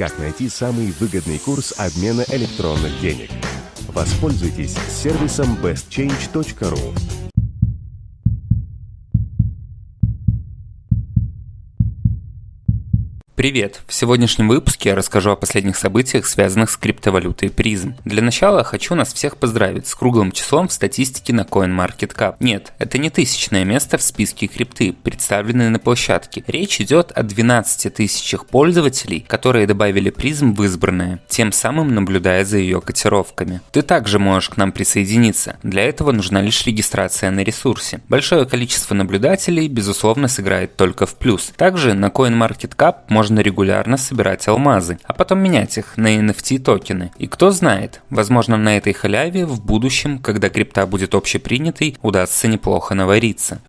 Как найти самый выгодный курс обмена электронных денег? Воспользуйтесь сервисом bestchange.ru. Привет! В сегодняшнем выпуске я расскажу о последних событиях, связанных с криптовалютой призм. Для начала хочу нас всех поздравить с круглым числом в статистике на CoinMarketCap. Нет, это не тысячное место в списке крипты, представленное на площадке. Речь идет о 12 тысячах пользователей, которые добавили призм в избранное, тем самым наблюдая за ее котировками. Ты также можешь к нам присоединиться. Для этого нужна лишь регистрация на ресурсе. Большое количество наблюдателей, безусловно, сыграет только в плюс. Также на CoinMarketCap можно можно регулярно собирать алмазы, а потом менять их на NFT токены. И кто знает, возможно на этой халяве в будущем, когда крипта будет общепринятой, удастся неплохо навариться.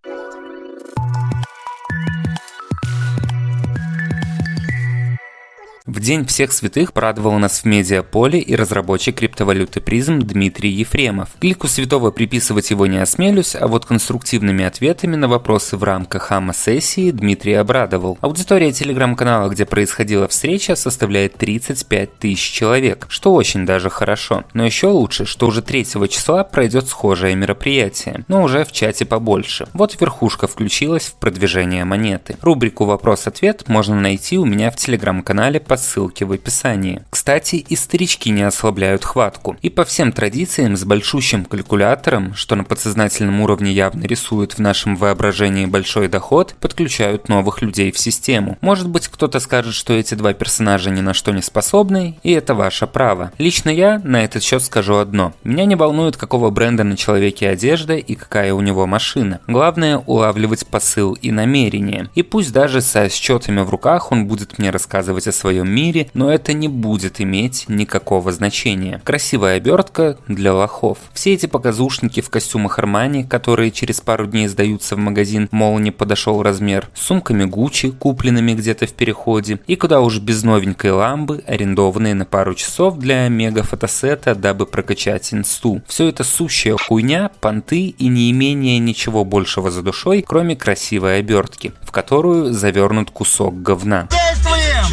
День всех святых порадовал нас в медиаполе и разработчик криптовалюты призм Дмитрий Ефремов. Клику святого приписывать его не осмелюсь, а вот конструктивными ответами на вопросы в рамках АМА-сессии Дмитрий обрадовал. Аудитория телеграм-канала, где происходила встреча, составляет 35 тысяч человек, что очень даже хорошо. Но еще лучше, что уже 3 числа пройдет схожее мероприятие, но уже в чате побольше. Вот верхушка включилась в продвижение монеты. Рубрику «Вопрос-ответ» можно найти у меня в телеграм-канале по ссылке в описании. Кстати, и старички не ослабляют хватку. И по всем традициям с большущим калькулятором, что на подсознательном уровне явно рисует в нашем воображении большой доход, подключают новых людей в систему. Может быть кто-то скажет, что эти два персонажа ни на что не способны, и это ваше право. Лично я на этот счет скажу одно. Меня не волнует, какого бренда на человеке одежда и какая у него машина. Главное улавливать посыл и намерение. И пусть даже со счетами в руках он будет мне рассказывать о своем мире, но это не будет иметь никакого значения. Красивая обертка для лохов. Все эти показушники в костюмах Армани, которые через пару дней сдаются в магазин, мол, не подошел размер, с сумками Гуччи, купленными где-то в переходе, и куда уж без новенькой ламбы, арендованные на пару часов для мега-фотосета, дабы прокачать инсту. Все это сущая хуйня, понты и не имение ничего большего за душой, кроме красивой обертки, в которую завернут кусок говна.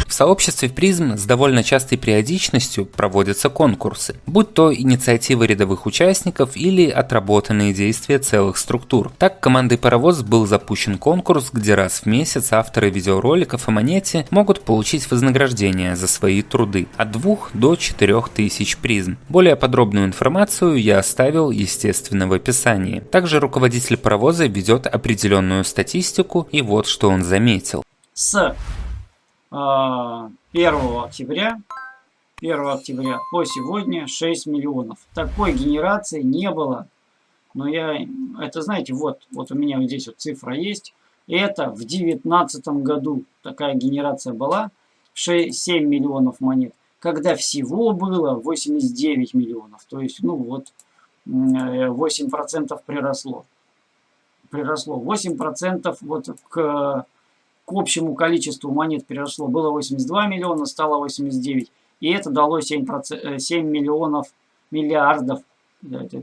В сообществе призм с довольно частой периодичностью проводятся конкурсы, будь то инициативы рядовых участников или отработанные действия целых структур. Так командой Паровоз был запущен конкурс, где раз в месяц авторы видеороликов о монете могут получить вознаграждение за свои труды от 2 до 4 тысяч призм. Более подробную информацию я оставил, естественно, в описании. Также руководитель паровоза ведет определенную статистику, и вот что он заметил. С 1 а, октября 1 октября по сегодня 6 миллионов. Такой генерации не было. Но я, это знаете, вот, вот у меня вот здесь вот цифра есть. Это в 2019 году такая генерация была. 6, 7 миллионов монет. Когда всего было 89 миллионов. То есть, ну вот, 8% приросло. Приросло. 8% вот к к общему количеству монет переросло. Было 82 миллиона, стало 89. И это дало 7, 7 э, миллионов, миллиардов, да, это,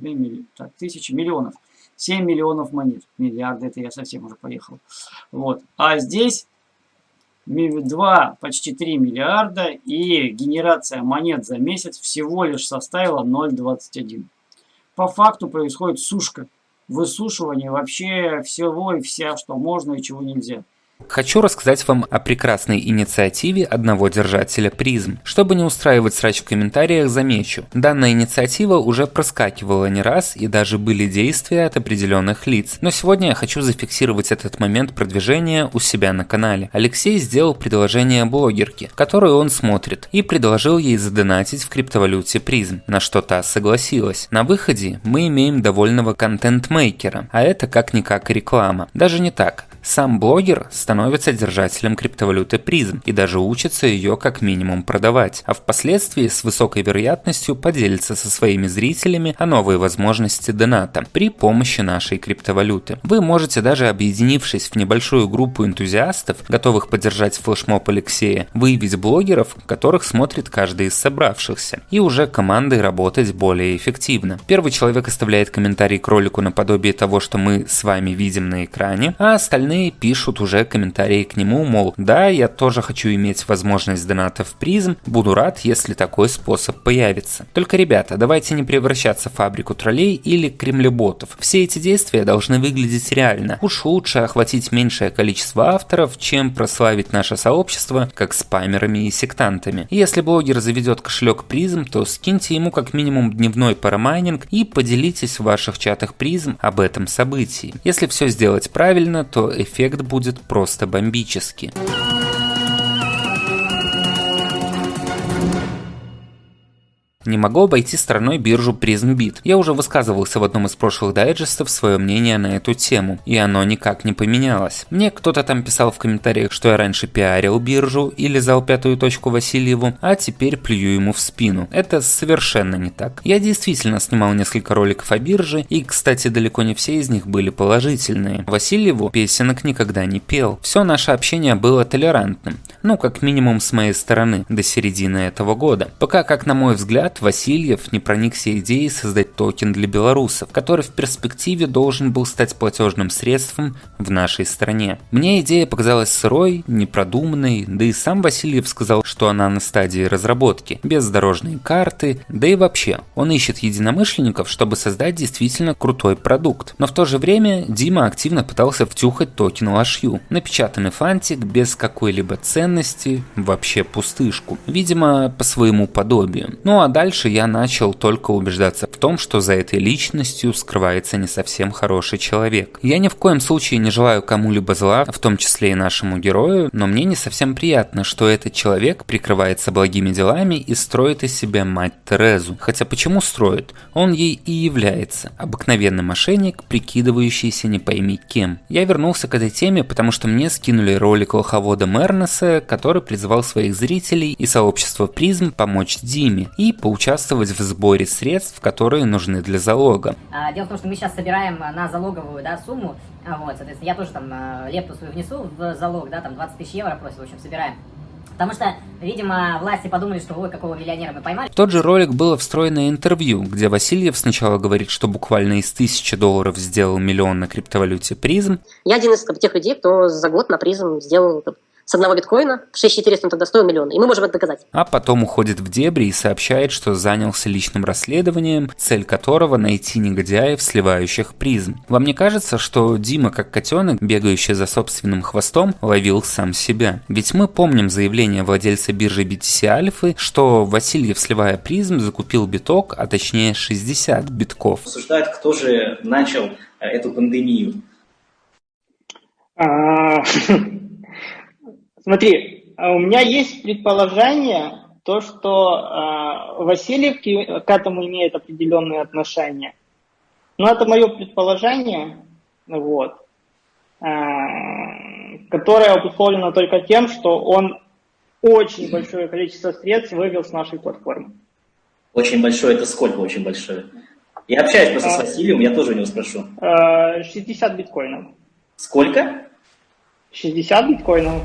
так, тысячи миллионов. 7 миллионов монет. Миллиарды, это я совсем уже поехал. Вот. А здесь 2, почти 3 миллиарда. И генерация монет за месяц всего лишь составила 0,21. По факту происходит сушка. Высушивание вообще всего и вся, что можно и чего нельзя. Хочу рассказать вам о прекрасной инициативе одного держателя призм. Чтобы не устраивать срач в комментариях, замечу. Данная инициатива уже проскакивала не раз и даже были действия от определенных лиц. Но сегодня я хочу зафиксировать этот момент продвижения у себя на канале. Алексей сделал предложение блогерке, которую он смотрит, и предложил ей задонатить в криптовалюте призм, на что та согласилась. На выходе мы имеем довольного контент-мейкера, а это как-никак реклама. Даже не так. Сам блогер становится держателем криптовалюты призм и даже учится ее как минимум продавать, а впоследствии с высокой вероятностью поделится со своими зрителями о новой возможности доната при помощи нашей криптовалюты. Вы можете даже объединившись в небольшую группу энтузиастов, готовых поддержать флешмоб Алексея, выявить блогеров, которых смотрит каждый из собравшихся, и уже командой работать более эффективно. Первый человек оставляет комментарий к ролику наподобие того, что мы с вами видим на экране, а остальные остальные пишут уже комментарии к нему, мол, да, я тоже хочу иметь возможность доната в призм, буду рад, если такой способ появится. Только, ребята, давайте не превращаться в фабрику троллей или кремлеботов. Все эти действия должны выглядеть реально. Уж лучше охватить меньшее количество авторов, чем прославить наше сообщество как спамерами и сектантами. Если блогер заведет кошелек призм, то скиньте ему как минимум дневной парамайнинг и поделитесь в ваших чатах призм об этом событии. Если все сделать правильно, то будет просто бомбический. Не могу обойти стороной биржу PrismBit. Я уже высказывался в одном из прошлых дайджестов свое мнение на эту тему, и оно никак не поменялось. Мне кто-то там писал в комментариях, что я раньше пиарил биржу и лизал пятую точку Васильеву, а теперь плюю ему в спину. Это совершенно не так. Я действительно снимал несколько роликов о бирже, и, кстати, далеко не все из них были положительные. Васильеву песенок никогда не пел. Все наше общение было толерантным. Ну, как минимум с моей стороны, до середины этого года. Пока, как на мой взгляд, Васильев не проникся идеей создать токен для белорусов, который в перспективе должен был стать платежным средством в нашей стране. Мне идея показалась сырой, непродуманной, да и сам Васильев сказал, что она на стадии разработки, без дорожной карты, да и вообще, он ищет единомышленников, чтобы создать действительно крутой продукт. Но в то же время Дима активно пытался втюхать токен лошью, напечатанный фантик без какой-либо ценности, вообще пустышку, видимо по своему подобию. Ну а дальше дальше я начал только убеждаться в том, что за этой личностью скрывается не совсем хороший человек. Я ни в коем случае не желаю кому-либо зла, в том числе и нашему герою, но мне не совсем приятно, что этот человек прикрывается благими делами и строит из себя мать Терезу. Хотя почему строит? Он ей и является. Обыкновенный мошенник, прикидывающийся не пойми кем. Я вернулся к этой теме, потому что мне скинули ролик лоховода Мернеса, который призывал своих зрителей и сообщество призм помочь Диме и получить участвовать в сборе средств, которые нужны для залога. А, дело в том, что мы сейчас собираем на залоговую да, сумму, а, вот, соответственно, я тоже там а, лепту свою внесу в залог, да, там 20 тысяч евро просит, в общем, собираем. Потому что, видимо, власти подумали, что ой, какого миллионера мы поймали. В тот же ролик было встроено интервью, где Васильев сначала говорит, что буквально из тысячи долларов сделал миллион на криптовалюте призм. Я один из тех людей, кто за год на призм сделал с одного биткоина, 6400 он тогда стоил миллион, и мы можем это доказать. А потом уходит в дебри и сообщает, что занялся личным расследованием, цель которого найти негодяев, сливающих призм. Вам не кажется, что Дима, как котенок, бегающий за собственным хвостом, ловил сам себя? Ведь мы помним заявление владельца биржи BTC Альфы, что Васильев, сливая призм, закупил биток, а точнее 60 битков. Обсуждают, кто же начал э, эту пандемию. Смотри, а у меня есть предположение, то, что э, Васильев к этому имеет определенные отношения. Но это мое предположение, вот, э, которое обусловлено только тем, что он очень большое количество средств вывел с нашей платформы. Очень большое, это сколько очень большое? Я общаюсь просто а, с Василием, я тоже у него спрошу. 60 биткоинов. Сколько? 60 биткоинов.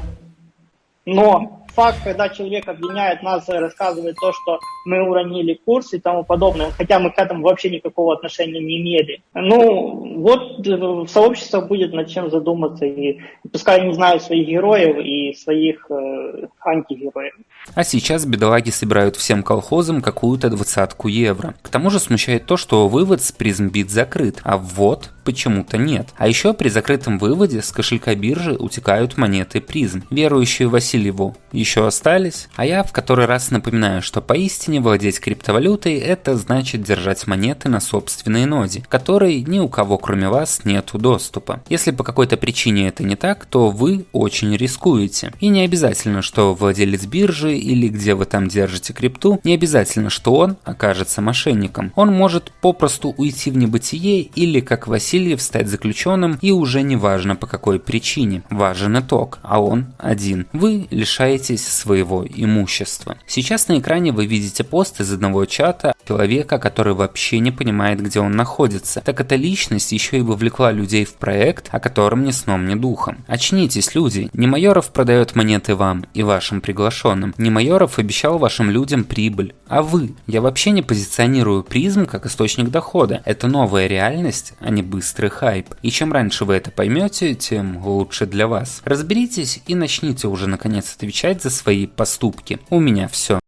Но факт, когда человек обвиняет нас и рассказывает то, что мы уронили курс и тому подобное, хотя мы к этому вообще никакого отношения не имели. Ну, вот э, в сообществе будет над чем задуматься, и пускай они знают своих героев и своих э, антигероев. А сейчас бедолаги собирают всем колхозам какую-то двадцатку евро. К тому же смущает то, что вывод с призмбит закрыт, а ввод почему-то нет. А еще при закрытом выводе с кошелька биржи утекают монеты призм. Верующие Васильеву еще остались? А я в который раз напоминаю, что поистине владеть криптовалютой это значит держать монеты на собственной ноде, которой ни у кого кроме вас нету доступа. Если по какой-то причине это не так, то вы очень рискуете. И не обязательно, что владелец биржи или где вы там держите крипту, не обязательно, что он окажется мошенником. Он может попросту уйти в небытие или, как Васильев, стать заключенным и уже не важно по какой причине. Важен итог, а он один. Вы лишаетесь своего имущества. Сейчас на экране вы видите пост из одного чата человека, который вообще не понимает, где он находится. Так эта личность еще и вовлекла людей в проект, о котором ни сном, ни духом. Очнитесь, люди. Не Майоров продает монеты вам и вашим приглашенным. Не Майоров обещал вашим людям прибыль. А вы? Я вообще не позиционирую призм как источник дохода. Это новая реальность, а не быстрый быстрый хайп. И чем раньше вы это поймете, тем лучше для вас. Разберитесь и начните уже наконец отвечать за свои поступки. У меня все.